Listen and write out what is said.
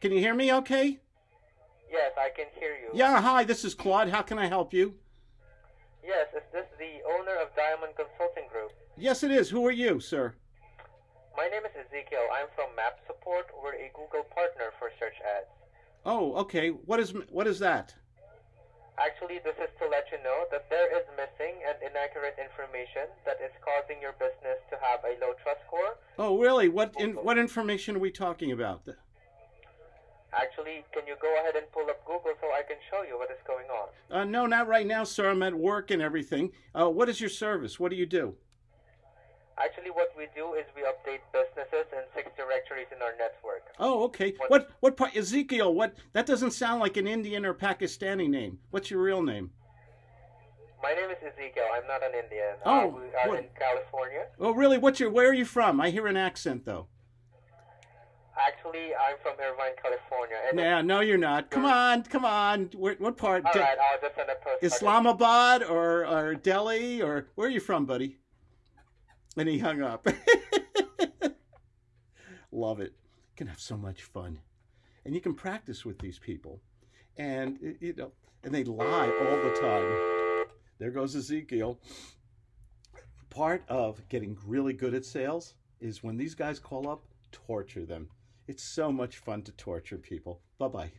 Can you hear me okay? Yes, I can hear you. Yeah, hi, this is Claude. How can I help you? Yes, is this the owner of Diamond Consulting Group? Yes, it is. Who are you, sir? My name is Ezekiel. I'm from Map Support. We're a Google partner for search ads. Oh, okay. What is what is that? Actually, this is to let you know that there is missing and inaccurate information that is causing your business to have a low trust score. Oh, really? What in, what information are we talking about? Actually, can you go ahead and pull up Google so I can show you what is going on? Uh, no, not right now, sir. I'm at work and everything. Uh, what is your service? What do you do? Actually, what we do is we update businesses and six directories in our network. Oh, okay. What- What what part? Ezekiel? What? That doesn't sound like an Indian or Pakistani name. What's your real name? My name is Ezekiel. I'm not an Indian. Oh, uh, we are what- in California. Oh, really? What's your? Where are you from? I hear an accent though. Actually, I'm from Irvine, California. And Nah, no, you're not. Come on, come on. Where, what part? All De- right, I'll just send a post. Islamabad or or Delhi or where are you from, buddy? And he hung up. Love it. You can have so much fun, and you can practice with these people, and you know, and they lie all the time. There goes Ezekiel. Part of getting really good at sales is when these guys call up, torture them. It's so much fun to torture people. Bye bye.